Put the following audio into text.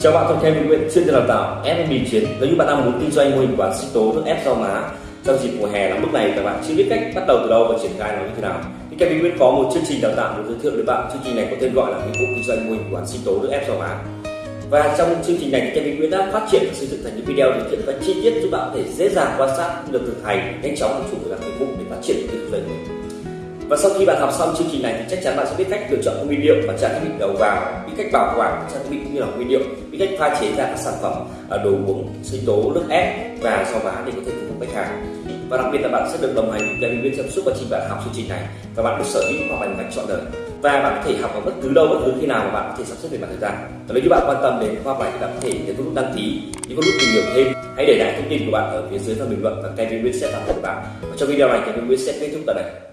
Chào bạn, tôi Kevin Nguyễn, chuyên gia đào tạo FMB chiến. Nếu như bạn đang muốn kinh doanh mô hình quán sinh tố nước ép rau má trong dịp mùa hè nóng lúc này và bạn chưa biết cách bắt đầu từ đâu và triển khai nó như thế nào, thì Kevin Nguyễn có một chương trình đào tạo được giới thiệu đến bạn. Chương trình này có tên gọi là nghiệp vụ kinh doanh mô hình quán sinh tố nước ép rau má. Và trong chương trình này thì Kevin Nguyễn đã phát triển và xây dựng thành những video thực hiện và chi tiết giúp bạn có thể dễ dàng quan sát được thực hành nhanh chóng chủ được nghiệp vụ để phát triển kinh doanh của mình. Và sau khi bạn học xong chương trình này thì chắc chắn bạn sẽ biết cách lựa chọn nguyên liệu và trang thiết bị đầu vào, biết cách bảo quản trang thiết bị cũng như là nguyên liệu, biết cách pha chế ra các sản phẩm à, đồ uống, sinh tố, nước ép và so má để có thể phục vụ khách hàng. Và đặc biệt là bạn sẽ được đồng hành cùng nhân viên trong suốt quá trình bạn học chương trình này và bạn được sở hữu hoặc hành cách chọn đời. Và bạn có thể học ở bất cứ đâu bất cứ khi nào mà bạn có thể sắp xếp về mặt thời gian. Và nếu như bạn quan tâm đến khoa học này thì bạn có thể nhấn nút đăng ký những nút tìm hiểu thêm. Hãy để lại thông tin của bạn ở phía dưới phần bình luận và kênh viên sẽ phản hồi bạn. Và trong video này Kevin viên sẽ kết thúc tại đây.